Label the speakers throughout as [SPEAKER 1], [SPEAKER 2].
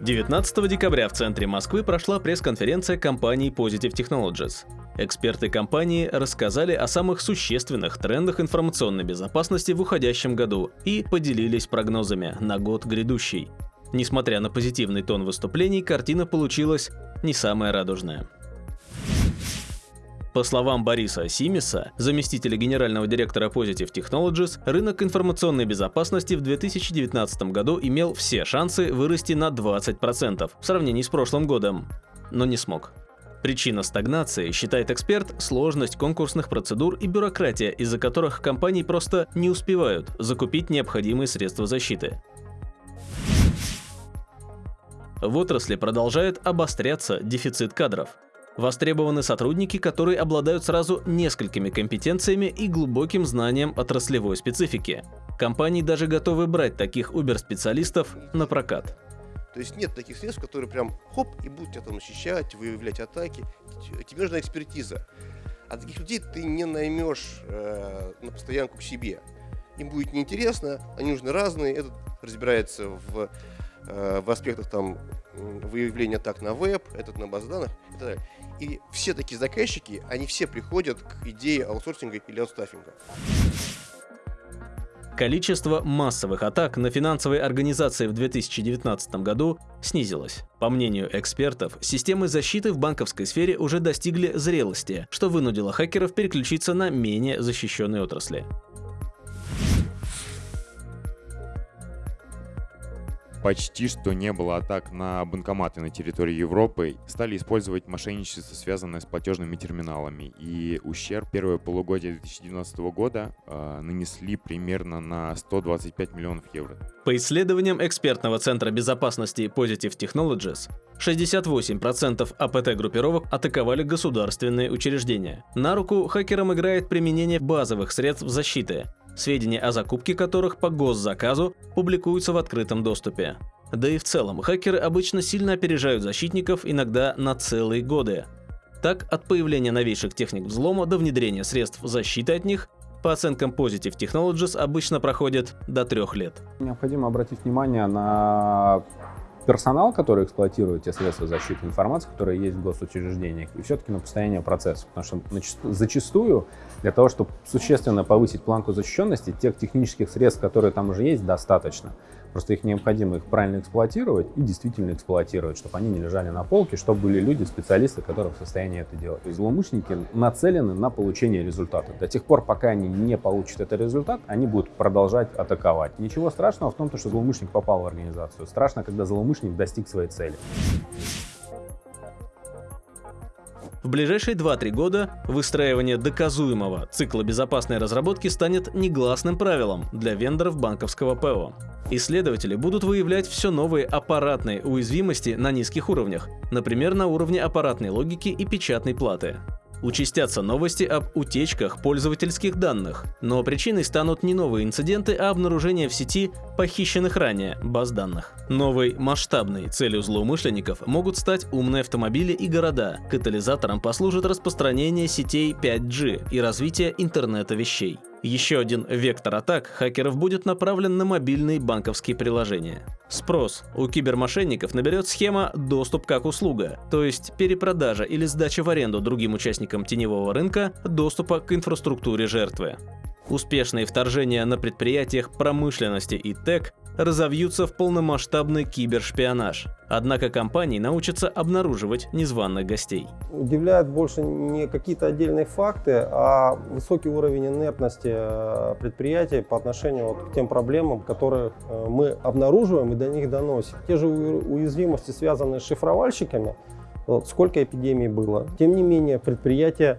[SPEAKER 1] 19 декабря в центре Москвы прошла пресс-конференция компании Positive Technologies. Эксперты компании рассказали о самых существенных трендах информационной безопасности в уходящем году и поделились прогнозами на год грядущий. Несмотря на позитивный тон выступлений, картина получилась не самая радужная. По словам Бориса Симиса, заместителя генерального директора Positive Technologies, рынок информационной безопасности в 2019 году имел все шансы вырасти на 20% в сравнении с прошлым годом, но не смог. Причина стагнации, считает эксперт, сложность конкурсных процедур и бюрократия, из-за которых компании просто не успевают закупить необходимые средства защиты. В отрасли продолжает обостряться дефицит кадров. Востребованы сотрудники, которые обладают сразу несколькими компетенциями и глубоким знанием отраслевой специфики. Компании даже готовы брать таких Uber-специалистов на прокат.
[SPEAKER 2] То есть нет таких средств, которые прям хоп и будут тебя там защищать, выявлять атаки. Тебе нужна экспертиза. А таких людей ты не наймешь э, на постоянку к себе. Им будет неинтересно, они нужны разные. Этот разбирается в, в аспектах там выявления атак на веб, этот на баз данных и так далее. И все такие заказчики, они все приходят к идее аутсорсинга или аутстаффинга.
[SPEAKER 1] Количество массовых атак на финансовые организации в 2019 году снизилось. По мнению экспертов, системы защиты в банковской сфере уже достигли зрелости, что вынудило хакеров переключиться на менее защищенные отрасли.
[SPEAKER 3] Почти что не было атак на банкоматы на территории Европы, стали использовать мошенничество, связанное с платежными терминалами. И ущерб первое полугодие 2019 года э, нанесли примерно на 125 миллионов евро.
[SPEAKER 1] По исследованиям экспертного центра безопасности Positive Technologies, 68% АПТ-группировок атаковали государственные учреждения. На руку хакерам играет применение базовых средств защиты, сведения о закупке которых по госзаказу публикуются в открытом доступе. Да и в целом, хакеры обычно сильно опережают защитников, иногда на целые годы. Так, от появления новейших техник взлома до внедрения средств защиты от них, по оценкам Positive Technologies, обычно проходит до трех лет.
[SPEAKER 4] Необходимо обратить внимание на персонал, который эксплуатирует те средства защиты информации, которые есть в госучреждениях, и все-таки на состояние процесса. Потому что зачастую для того, чтобы существенно повысить планку защищенности, тех технических средств, которые там уже есть, достаточно. Просто их необходимо их правильно эксплуатировать и действительно эксплуатировать, чтобы они не лежали на полке, чтобы были люди, специалисты, которые в состоянии это делать. Есть злоумышленники нацелены на получение результата. До тех пор, пока они не получат этот результат, они будут продолжать атаковать. Ничего страшного в том, что злоумышленник попал в организацию. Страшно, когда злоумышленник достиг своей цели.
[SPEAKER 1] В ближайшие 2-3 года выстраивание доказуемого цикла безопасной разработки станет негласным правилом для вендоров банковского ПО. Исследователи будут выявлять все новые аппаратные уязвимости на низких уровнях, например, на уровне аппаратной логики и печатной платы. Участятся новости об утечках пользовательских данных, но причиной станут не новые инциденты, а обнаружение в сети похищенных ранее баз данных. Новой масштабной целью злоумышленников могут стать умные автомобили и города. Катализатором послужит распространение сетей 5G и развитие интернета вещей. Еще один вектор атак хакеров будет направлен на мобильные банковские приложения. Спрос у кибермошенников наберет схема «доступ как услуга», то есть перепродажа или сдача в аренду другим участникам теневого рынка доступа к инфраструктуре жертвы. Успешные вторжения на предприятиях промышленности и ТЭК разовьются в полномасштабный кибершпионаж. Однако компании научатся обнаруживать незваных гостей.
[SPEAKER 5] Удивляют больше не какие-то отдельные факты, а высокий уровень инертности э, предприятий по отношению вот к тем проблемам, которые э, мы обнаруживаем и до них доносим. Те же уязвимости, связанные с шифровальщиками, вот сколько эпидемий было. Тем не менее, предприятия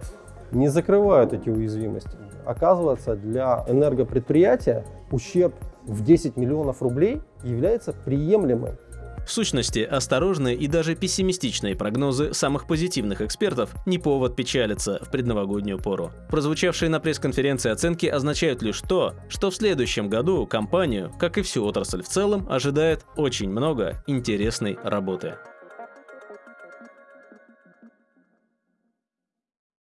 [SPEAKER 5] не закрывают эти уязвимости. Оказывается, для энергопредприятия ущерб в 10 миллионов рублей является приемлемым.
[SPEAKER 1] В сущности, осторожные и даже пессимистичные прогнозы самых позитивных экспертов не повод печалиться в предновогоднюю пору. Прозвучавшие на пресс-конференции оценки означают лишь то, что в следующем году компанию, как и всю отрасль в целом, ожидает очень много интересной работы.